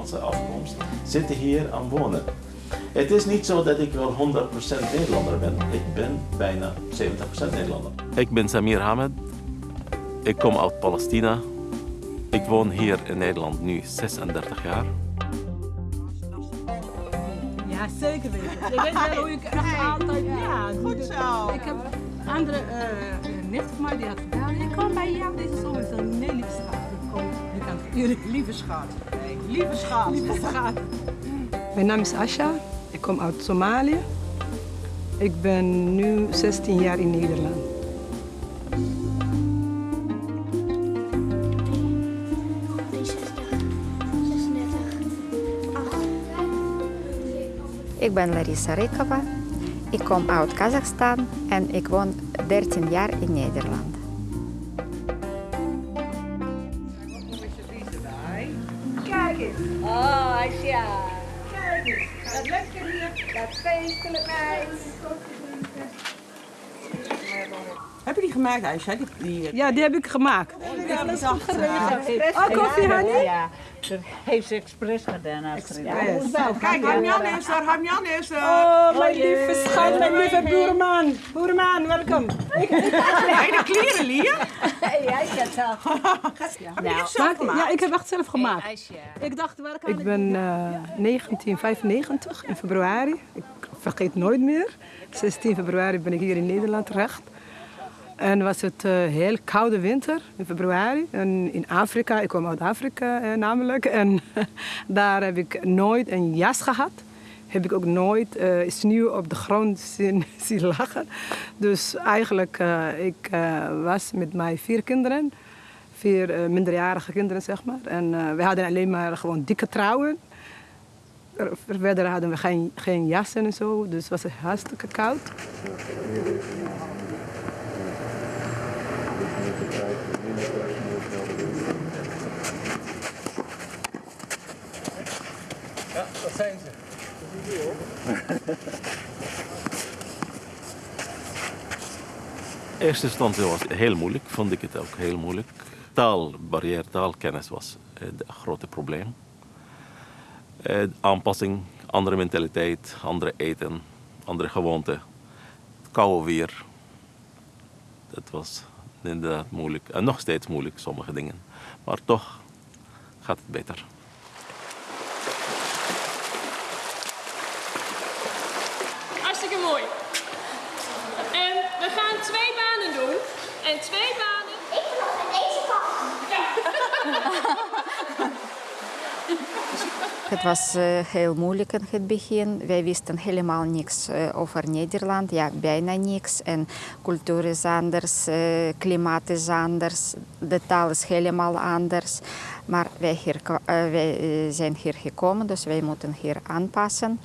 Nederlandse afkomst zitten hier aan wonen. Het is niet zo dat ik wel 100% Nederlander ben. Ik ben bijna 70% Nederlander. Ik ben Samir Hamed. Ik kom uit Palestina. Ik woon hier in Nederland nu 36 jaar. Ja, zeker weten. Je weet wel hoe ik echt altijd... Ja, goed zo. Ik heb andere uh, nicht van mij die had gedaan. Ik kom bij jou deze zomer. Ik zei, jullie lieve schat. Nee, lieve schat. Lieve schat. Mijn naam is Asha. Ik kom uit Somalië. Ik ben nu 16 jaar in Nederland. Ik ben Larissa Rekova. Ik kom uit Kazachstan en ik woon 13 jaar in Nederland. Oh, Aisha. Kijk eens. Dat lekker hier. Dat feestelijk. Heb je die gemaakt, Aisha? Die, die, Ja, die heb ik gemaakt. ja, alles goed geregeld. Oh, koffie, honey? Ja, dat heeft ze expres gedaan. Astrid. Kijk, Hamjan is er, Hamjan is er. Oh, mijn lieve schat, mijn lieve boerman. Boerman, welkom. Hey, de kleren, Lia. Ja, ik heb het zelf. Heb je het zelf gemaakt? Ja, ik heb echt zelf gemaakt. Ik dacht, waar kan ik ben eh, 1995 in februari. Ik vergeet nooit meer. 16 februari ben ik hier in Nederland terecht. En was het uh, heel koude winter in februari. En in Afrika, ik kom uit Afrika eh, namelijk. En daar heb ik nooit een jas gehad. Heb ik ook nooit uh, sneeuw op de grond zien, zien lagen. Dus eigenlijk, uh, ik was met mijn vier kinderen. Vier minderjarige kinderen, zeg maar. En we hadden alleen maar gewoon dikke trouwen. Verder hadden we geen, geen jassen en zo. Dus was het hartstikke koud. Ja, dat zijn ze. Eerste instantie was het heel moeilijk, vond ik het ook heel moeilijk. Taalbarrière, taalkennis was het grote probleem. Eh, aanpassing, andere mentaliteit, andere eten, andere gewoonten. Koude weer. Dat was inderdaad moeilijk. En nog steeds moeilijk, sommige dingen. Maar toch gaat het beter. Hartstikke mooi. En we gaan twee banen doen. En twee banen. Ik wil nog aan deze kant. Het was uh, heel moeilijk in het begin. Wij wisten helemaal niks uh, over Nederland, ja, bijna niks. En cultuur is anders, uh, klimaat is anders, de taal is helemaal anders. Maar wij, hier, wij zijn hier gekomen, dus wij moeten hier aanpassen.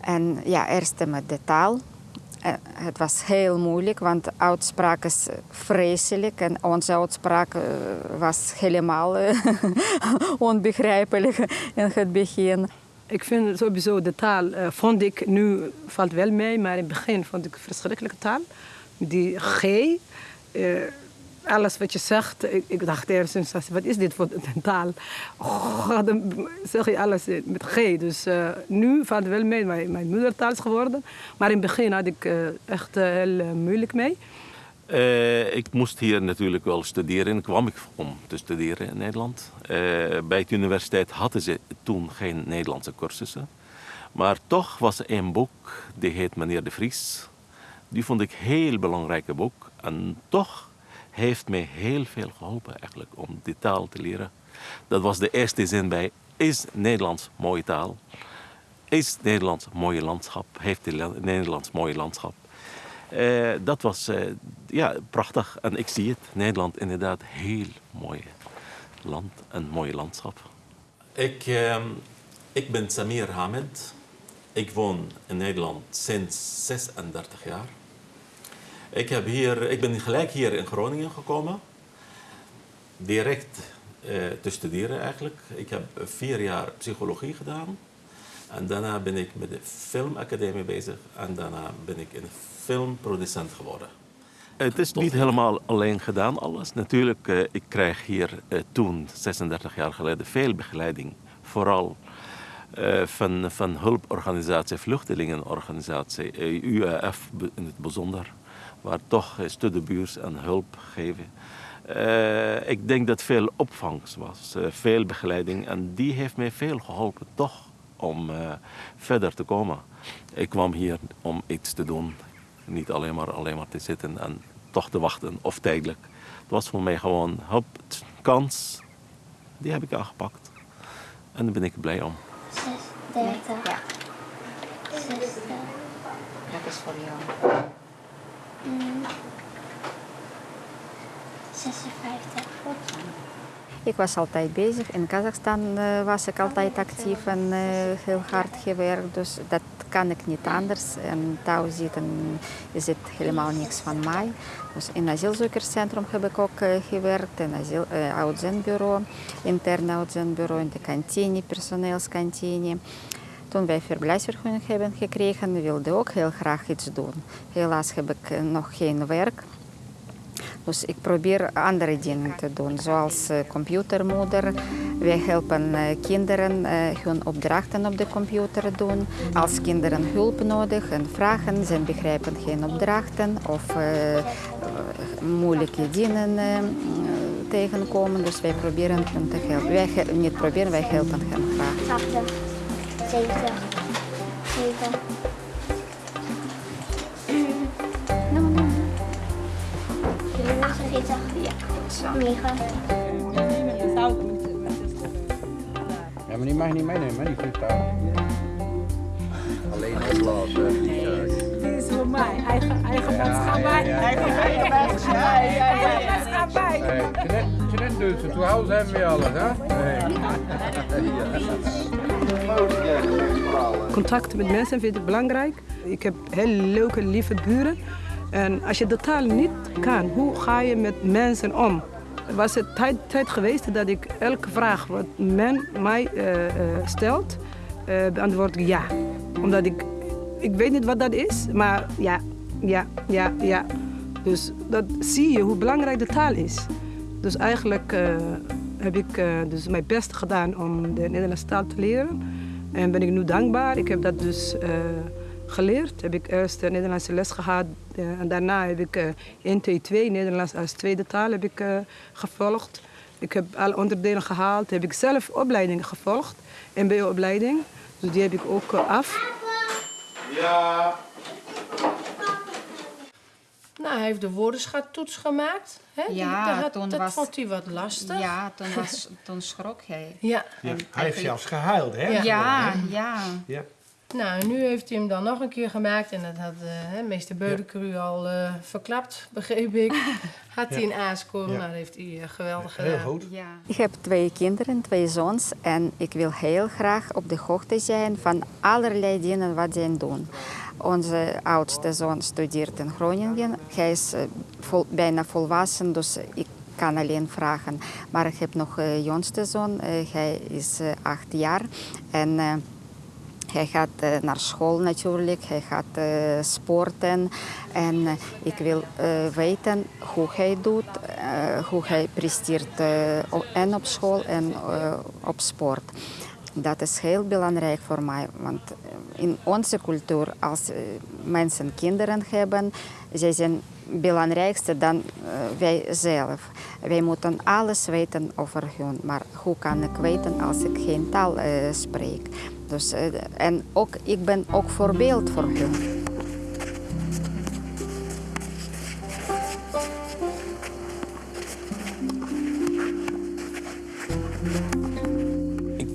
En ja, eerst met de taal. Het was heel moeilijk, want de uitspraak is vreselijk en onze uitspraak was helemaal onbegrijpelijk in het begin. Ik vind sowieso de taal, vond ik nu valt wel mee, maar in het begin vond ik verschrikkelijke taal. Die G, alles wat je zegt, ik, ik dacht eerst, wat is dit voor een taal? Oh, dan zeg je alles met G. Dus uh, nu valt wel mee, mijn, mijn moedertaal is geworden. Maar in het begin had ik uh, echt uh, heel moeilijk mee. ik moest hier natuurlijk wel studeren. kwam ik om te studeren in Nederland. bij de universiteit hadden ze toen geen Nederlandse cursussen. Maar toch was er een boek, die heet Meneer de Vries. Die vond ik een heel belangrijk boek. En toch heeft mij heel veel geholpen eigenlijk om die taal te leren. Dat was de eerste zin bij, is Nederlands mooie taal? Is Nederlands mooie landschap? Heeft Nederlands mooie landschap? Uh, dat was uh, ja, prachtig en ik zie het. Nederland inderdaad heel mooi land, een mooi landschap. Ik, uh, ik ben Samir Hamed. Ik woon in Nederland sinds 36 jaar. Ik, heb hier, ik ben gelijk hier in Groningen gekomen. Direct uh, te studeren eigenlijk. Ik heb vier jaar psychologie gedaan. En daarna ben ik met de filmacademie bezig. En daarna ben ik een filmproducent geworden. Het is niet helemaal alleen gedaan, alles. Natuurlijk, uh, ik krijg hier uh, toen, 36 jaar geleden, veel begeleiding. Vooral uh, van, van hulporganisatie, vluchtelingenorganisatie, UAF in het bijzonder, waar toch studenbuurs en hulp geven. ik denk dat veel opvangst was, veel begeleiding en die heeft mij veel geholpen toch om verder te komen. Ik kwam hier om iets te doen, niet alleen maar, alleen maar te zitten en toch te wachten of tijdelijk. Het was voor mij gewoon hop, kans. Die heb ik aangepakt. En daar ben ik blij om. 36. Ja. 60. Dat is voor jou. Mm. 56. Ik was altijd bezig. In Kazachstan uh, was ik altijd actief en uh, heel hard gewerkt. Dus dat kan ik niet anders. En thuis zitten is het helemaal niks van mij. Dus in het asielzoekerscentrum heb ik ook uh, gewerkt. In het uitzendbureau, interne uitzendbureau, in de kantine, personeelskantine. Toen wij verblijfsvergunning hebben gekregen, wilde ik ook heel graag iets doen. Helaas heb ik nog geen werk. Dus ik probeer andere dingen te doen, zoals uh, computermoeder. Wij helpen uh, kinderen hun opdrachten op de computer doen. Als kinderen hulp nodig en vragen, ze begrijpen geen opdrachten of moeilijke dingen tegenkomen. Dus wij proberen hen te helpen. Wij niet proberen, wij helpen hen graag. 80, 70, 7. Ja, zo. 9. Ja, maar die mag je niet meenemen, die vliegtuig. Alleen opblazen. Die is voor mij. Eigen, eigen maatschappij. Eigen maatschappij. Eigen maatschappij. Jeanette doet ze, zu Hause hebben we alles, hè? Contact met mensen vind ik belangrijk. Ik heb hele leuke, lieve buren. En als je de taal niet kan, hoe ga je met mensen om? Er was het tijd, tijd geweest dat ik elke vraag wat men mij uh, uh, stelt, uh, beantwoord ik ja. Omdat ik, ik weet niet wat dat is, maar ja, ja, ja, ja. Dus dat zie je hoe belangrijk de taal is. Dus eigenlijk heb ik dus mijn best gedaan om de Nederlandse taal te leren. En ben ik nu dankbaar. Ik heb dat dus geleerd. Heb ik eerst de Nederlandse les gehad uh, en daarna heb ik uh, NT2, Nederlands als tweede taal, heb ik uh, gevolgd. Ik heb alle onderdelen gehaald. Heb ik zelf opleidingen gevolgd, MBO-opleiding. Dus die heb ik ook af. Ja. Hij heeft de woordenschattoets gemaakt. Hè? Ja, dat, toen dat was, vond hij wat lastig. Ja, toen, was, toen schrok hij. Ja. ja hij heeft zelfs gehuild, hè? Ja, ja. ja. ja. Nou, nu heeft hij hem dan nog een keer gemaakt. En dat had uh, meester Beudekru ja. al uh, verklapt, begreep ik. had hij een aaskoor, ja. nou, dat heeft hij uh, geweldig gedaan. Heel goed. Ja. Ik heb twee kinderen, twee zoons. En ik wil heel graag op de hoogte zijn van allerlei dingen wat zij doen. Onze oudste zoon studeert in Groningen. Hij is vol, bijna volwassen, dus ik kan alleen vragen. Maar ik heb nog een jongste zoon, hij is acht jaar. En hij gaat naar school natuurlijk, hij gaat sporten. En ik wil weten hoe hij doet, hoe hij presteert en op school en op sport. Dat is heel belangrijk voor mij, want in onze cultuur, als mensen kinderen hebben, zij zijn belangrijkste dan wij zelf. Wij moeten alles weten over hun, maar hoe kan ik weten als ik geen taal spreek? Dus, en ook, ik ben ook voorbeeld voor hun.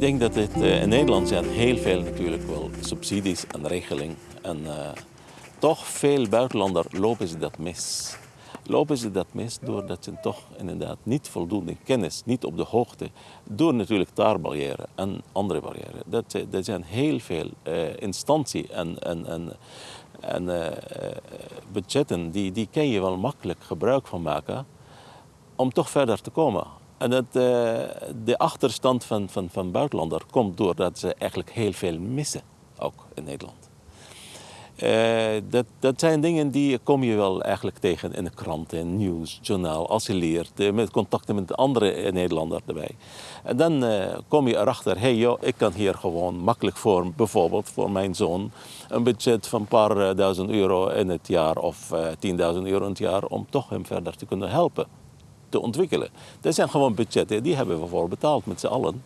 Denk dat het, uh, in Nederland zijn heel veel natuurlijk wel subsidies en regeling. En uh, toch veel buitenlanders lopen ze dat mis. Lopen ze dat mis doordat ze toch inderdaad niet voldoende kennis, niet op de hoogte, door natuurlijk taalbarrière en andere barrières. Dat, er zijn heel veel uh, instanties en, en, en, en budgetten, die, die kan je wel makkelijk gebruik van maken om toch verder te komen. En het, uh, de achterstand van, van, van buitenlanders komt doordat ze eigenlijk heel veel missen, ook in Nederland. Eh, dat, dat zijn dingen die kom je wel eigenlijk tegen in de kranten, nieuws, journaal, als je leert, eh, met contacten met andere eh, Nederlanders erbij. En dan eh, kom je erachter, hey, joh, ik kan hier gewoon makkelijk voor, bijvoorbeeld voor mijn zoon, een budget van een paar eh, duizend euro in het jaar of eh 10.000 euro in het jaar om toch hem verder te kunnen helpen, te ontwikkelen. Dat zijn gewoon budgetten, die hebben we voor betaald met z'n allen.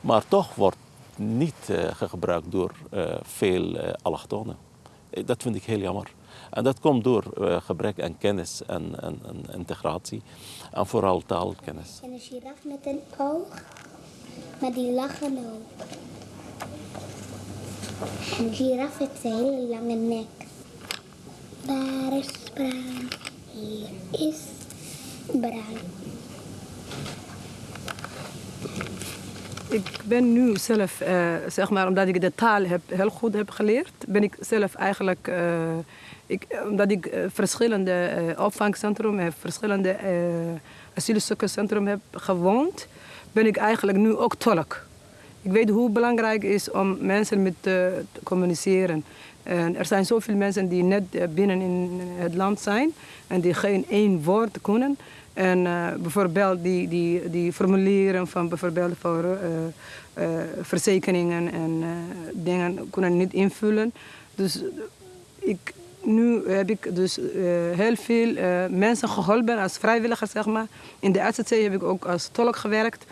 Maar toch wordt niet eh, gebruikt door eh, veel eh, allochtonen. Dat vind ik heel jammer. En dat komt door gebrek aan kennis en, en, en integratie. En vooral taalkennis. En een giraf met een oog, maar die lachen ook. Een giraf heeft een hele lange nek. Daar is bruin, hier is bruin. Ik ben nu zelf, eh, zeg maar, omdat ik de taal heb, heel goed heb geleerd, ben ik zelf eigenlijk, eh, ik, omdat ik eh, verschillende opvangcentra heb, verschillende asielzoekerscentra heb gewoond, ben ik eigenlijk nu ook tolk. Ik weet hoe belangrijk het is om mensen met te communiceren. En er zijn zoveel mensen die net binnen in het land zijn en die geen één woord kunnen. En eh, bijvoorbeeld die, die, die formulieren van bijvoorbeeld voor eh, eh, verzekeringen en dingen kunnen niet invullen. Dus ik, nu heb ik dus heel veel mensen geholpen als vrijwilliger, zeg maar. In de RZC heb ik ook als tolk gewerkt.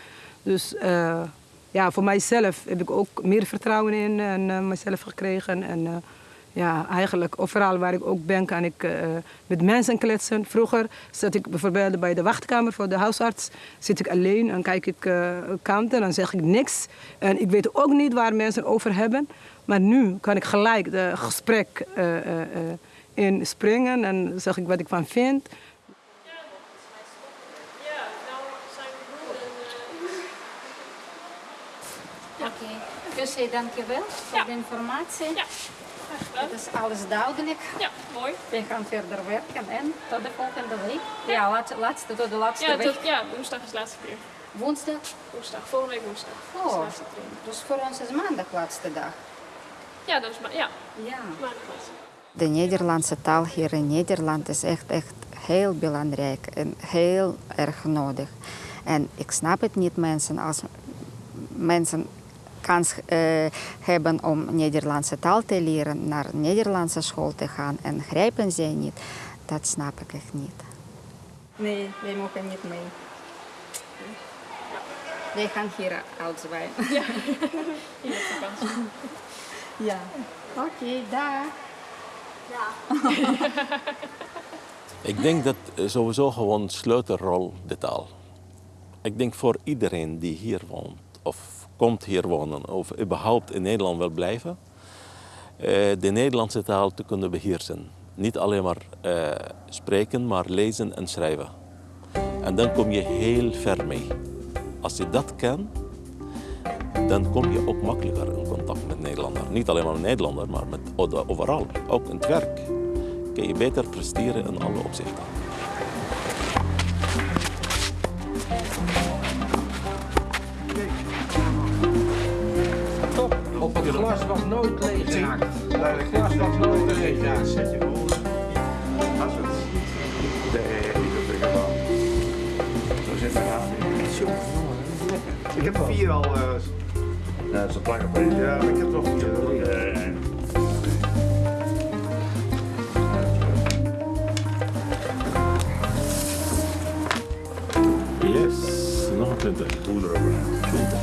Dus ja, voor mijzelf heb ik ook meer vertrouwen in en, mezelf gekregen. En ja, eigenlijk overal waar ik ook ben, kan ik eh, met mensen kletsen. Vroeger zat ik bijvoorbeeld bij de wachtkamer voor de huisarts. Zit ik alleen en kijk ik uh, kanten en zeg ik niks. En ik weet ook niet waar mensen over hebben. Maar nu kan ik gelijk de gesprek uh, uh, in springen en zeg ik wat ik van vind. Ja, nou zijn we goed. En, Oké, dus eh, dankjewel voor Ja. de informatie. ja. Het is alles duidelijk. Ja, mooi. We gaan verder werken en tot de volgende week. Ja, laat- laatste, tot de laatste Ja, week. tot, ja, woensdag is de laatste keer. Woensdag. Woensdag, volgende week woensdag. Oh, laatste dus voor ons is maandag laatste dag. Ja, dat is maar, ja, Ja. maandag laatste. De Nederlandse taal hier in Nederland is echt, echt heel belangrijk en heel erg nodig. En ik snap het niet, mensen, als mensen kans eh, hebben om Nederlandse taal te leren, naar Nederlandse school te gaan en grijpen zij niet, dat snap ik echt niet. Nee, wij mogen niet mee. Wij gaan hier op vakantie. Ja. Oké, dag. Ik denk dat eh, sowieso gewoon sleutelrol de taal. Ik denk voor iedereen die hier woont of komt hier wonen of überhaupt in Nederland wil blijven, eh, de Nederlandse taal te kunnen beheersen. Niet alleen maar eh, spreken, maar lezen en schrijven. En dan kom je heel ver mee. Als je dat kan, dan kom je ook makkelijker in contact met Nederlander. Niet alleen maar met Nederlander, maar met overal. Ook in het werk kun je beter presteren in alle opzichten. Glas was nooit leeg geraakt. Het glas was nooit leeg geraakt. Zet je gewoon. Zo zit het aan. Ik heb er vier al. eh, Ja, dat is een plakken voor je. ja, maar ik heb nog vier. Eh, Yes, nog een 20. Hoe erover. 20.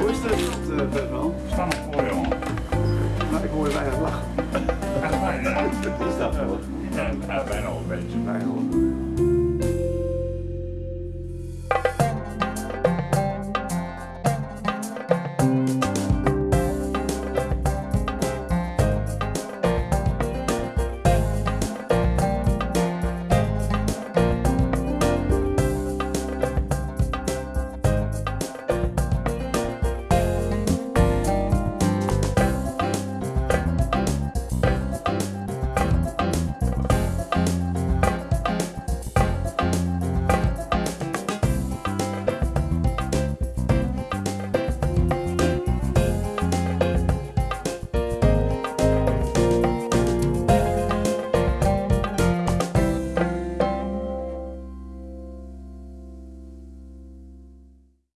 Hoe is het? eh, Bert?